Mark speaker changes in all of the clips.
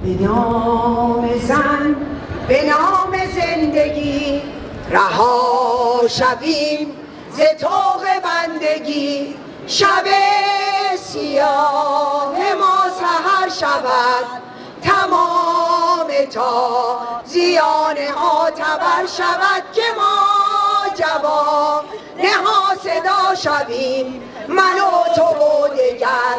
Speaker 1: به نام زن به نام زندگی رها شویم ز طوق بندگی. شب سیاه ما سهر شود تمام تا زیان ها تبر شود که ما جواب نها صدا شویم. من و تو و دگر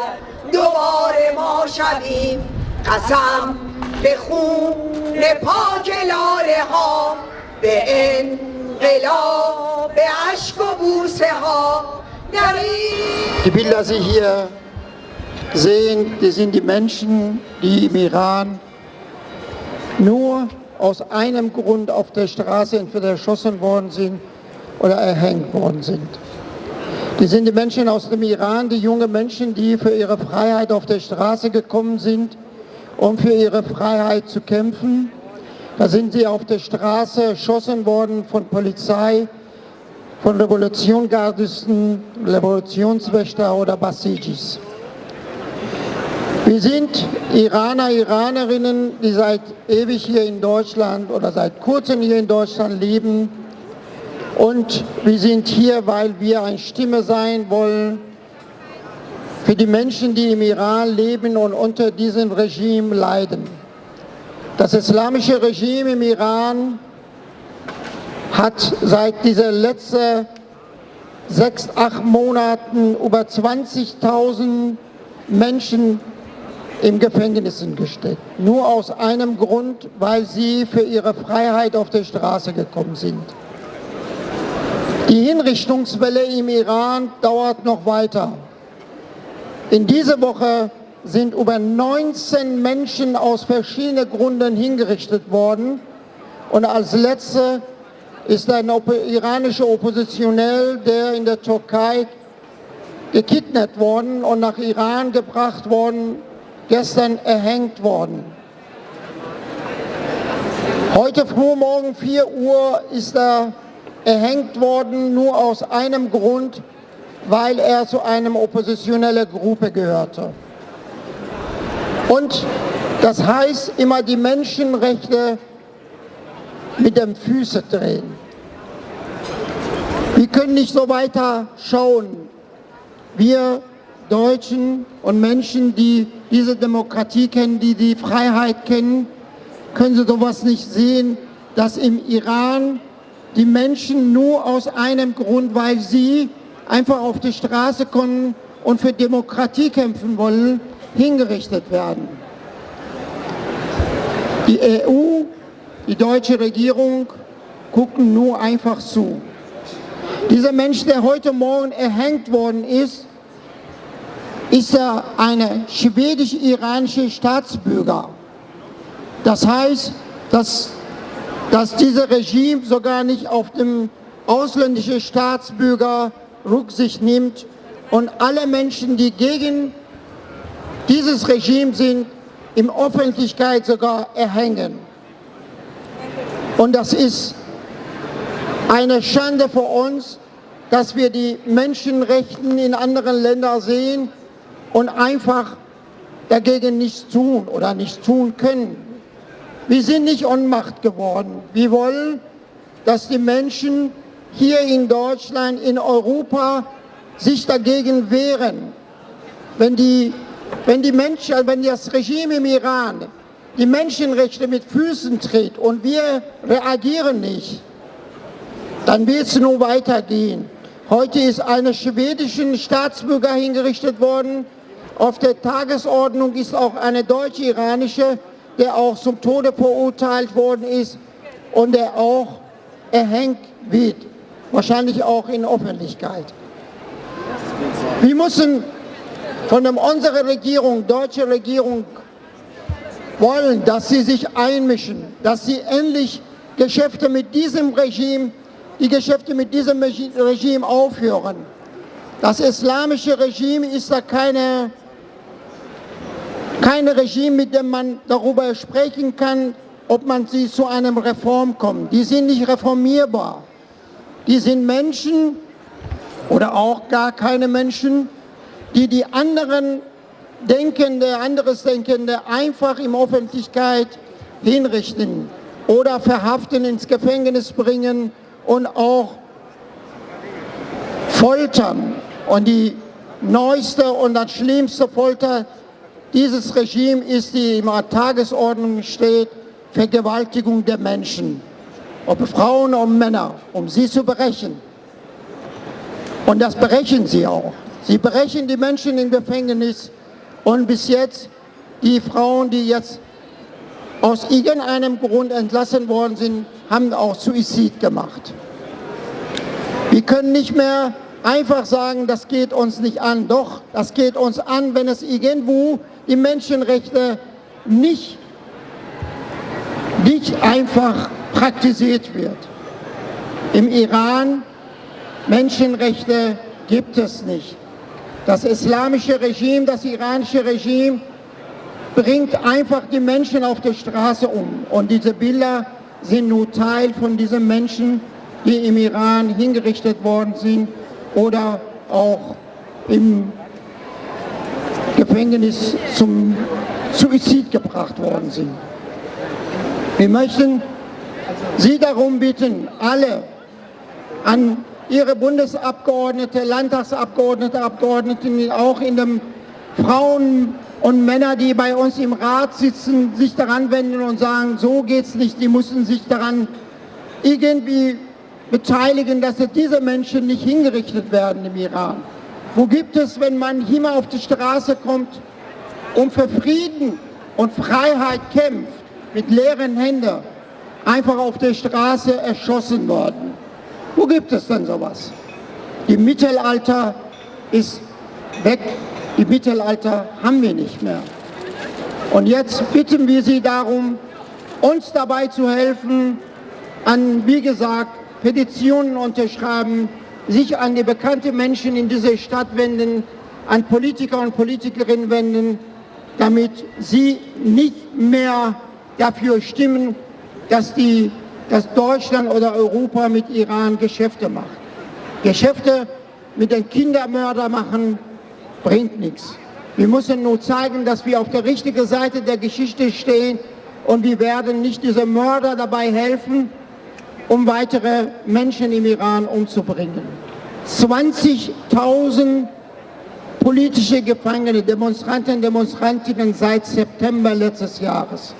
Speaker 1: دوباره ما شویم. قسم به خون پاک لاله ها به انقلاب به عشق و بوسه ها در
Speaker 2: Die Bilder, die Sie hier sehen, die sind die Menschen, die im Iran nur aus einem Grund auf der Straße entweder erschossen worden sind oder erhängt worden sind. Die sind die Menschen aus dem Iran, die junge Menschen, die für ihre Freiheit auf der Straße gekommen sind, um für ihre Freiheit zu kämpfen. Da sind sie auf der Straße erschossen worden von Polizei, von Revolutionsgardisten, Revolutionswächter oder Basijis. Wir sind Iraner, Iranerinnen, die seit ewig hier in Deutschland oder seit kurzem hier in Deutschland leben. Und wir sind hier, weil wir eine Stimme sein wollen für die Menschen, die im Iran leben und unter diesem Regime leiden. Das islamische Regime im Iran hat seit dieser letzten sechs, acht Monaten über 20.000 Menschen im Gefängnissen gesteckt. Nur aus einem Grund, weil sie für ihre Freiheit auf der Straße gekommen sind. Die Hinrichtungswelle im Iran dauert noch weiter. In dieser Woche sind über 19 Menschen aus verschiedenen Gründen hingerichtet worden. Und als letzte ist ein iranischer Oppositionell, der in der Türkei gekidnappt worden und nach Iran gebracht worden gestern erhängt worden. Heute früh morgen 4 Uhr ist er erhängt worden, nur aus einem Grund, weil er zu einer oppositionellen Gruppe gehörte. Und das heißt immer die Menschenrechte mit den Füßen drehen. Wir können nicht so weiter schauen. Wir Deutschen und Menschen, die diese Demokratie kennen, die die Freiheit kennen, können sie sowas nicht sehen, dass im Iran die Menschen nur aus einem Grund, weil sie einfach auf die Straße kommen und für Demokratie kämpfen wollen, hingerichtet werden. Die EU, die deutsche Regierung gucken nur einfach zu. Dieser Mensch, der heute Morgen erhängt worden ist, ist er eine schwedisch-iranische Staatsbürger. Das heißt, dass, dass dieses Regime sogar nicht auf dem ausländischen Staatsbürger Rücksicht nimmt und alle Menschen, die gegen dieses Regime sind, in Öffentlichkeit sogar erhängen. Und das ist eine Schande für uns, dass wir die Menschenrechte in anderen Ländern sehen und einfach dagegen nichts tun oder nichts tun können. Wir sind nicht Ohnmacht geworden. Wir wollen, dass die Menschen hier in Deutschland, in Europa sich dagegen wehren. Wenn die, wenn die Menschen, wenn das Regime im Iran die Menschenrechte mit Füßen tritt und wir reagieren nicht, dann wird es nur weitergehen. Heute ist eine schwedische Staatsbürger hingerichtet worden. Auf der Tagesordnung ist auch eine deutsche-iranische, der auch zum Tode verurteilt worden ist und der auch erhängt wird wahrscheinlich auch in Öffentlichkeit. Wir müssen von unserer Regierung, deutsche Regierung, wollen, dass sie sich einmischen, dass sie endlich Geschäfte mit diesem Regime, die Geschäfte mit diesem Regime aufhören. Das islamische Regime ist da keine, kein Regime, mit dem man darüber sprechen kann, ob man sie zu einem Reform kommt. Die sind nicht reformierbar. Die sind Menschen oder auch gar keine Menschen, die die anderen Denkende, anderes Denkende einfach in Öffentlichkeit hinrichten oder verhaften, ins Gefängnis bringen und auch foltern. Und die neueste und das schlimmste Folter dieses Regime ist, die in der Tagesordnung steht, Vergewaltigung der Menschen, ob Frauen oder Männer, um sie zu brechen. Und das brechen sie auch. Sie brechen die Menschen im Gefängnis und bis jetzt die Frauen, die jetzt aus irgendeinem Grund entlassen worden sind, haben auch Suizid gemacht. Wir können nicht mehr einfach sagen, das geht uns nicht an. Doch, das geht uns an, wenn es irgendwo die Menschenrechte nicht, nicht einfach praktiziert wird. Im Iran Menschenrechte gibt es nicht. Das islamische Regime, das iranische Regime bringt einfach die Menschen auf der Straße um. Und diese Bilder sind nur Teil von diesen Menschen, die im Iran hingerichtet worden sind oder auch im Gefängnis zum Suizid gebracht worden sind. Wir möchten Sie darum bitten, alle an Ihre Bundesabgeordnete, Landtagsabgeordnete, Abgeordneten, auch in den Frauen und Männer, die bei uns im Rat sitzen, sich daran wenden und sagen, so geht es nicht, die müssen sich daran irgendwie beteiligen, dass diese Menschen nicht hingerichtet werden im Iran. Wo gibt es, wenn man hier mal auf die Straße kommt und für Frieden und Freiheit kämpft, mit leeren Händen, einfach auf der Straße erschossen worden? Wo gibt es denn sowas? Die Mittelalter ist weg, die Mittelalter haben wir nicht mehr. Und jetzt bitten wir Sie darum, uns dabei zu helfen, an, wie gesagt, Petitionen unterschreiben, sich an die bekannten Menschen in dieser Stadt wenden, an Politiker und Politikerinnen wenden, damit sie nicht mehr dafür stimmen, dass, die, dass Deutschland oder Europa mit Iran Geschäfte macht. Geschäfte mit den Kindermördern machen, bringt nichts. Wir müssen nur zeigen, dass wir auf der richtigen Seite der Geschichte stehen und wir werden nicht diese Mörder dabei helfen, um weitere Menschen im Iran umzubringen. 20.000 politische Gefangene, Demonstranten, Demonstrantinnen seit September letztes Jahres.